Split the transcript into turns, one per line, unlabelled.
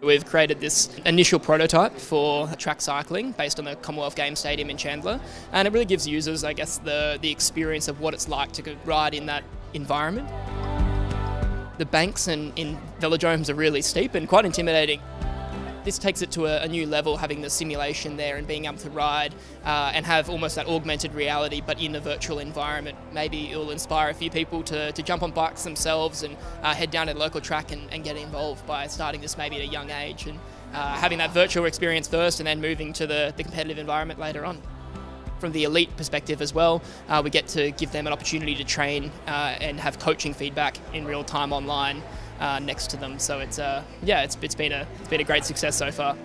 We've created this initial prototype for track cycling based on the Commonwealth Games Stadium in Chandler, and it really gives users, I guess, the, the experience of what it's like to ride in that environment. The banks in, in velodromes are really steep and quite intimidating. This takes it to a, a, new level, having the simulation there and being able to ride uh, and have almost that augmented reality, but in a virtual environment. Maybe it'll inspire a few people to, to jump on bikes themselves and uh, head down to the local track and, and, get involved by starting this maybe at a young age and uh, having that virtual experience first and then moving to the, the competitive environment later on from the elite perspective as well, uh, we get to give them an opportunity to train uh, and have coaching feedback in real time online uh, next to them. So it's uh, yeah, it's, it's been a it's been a great success so far.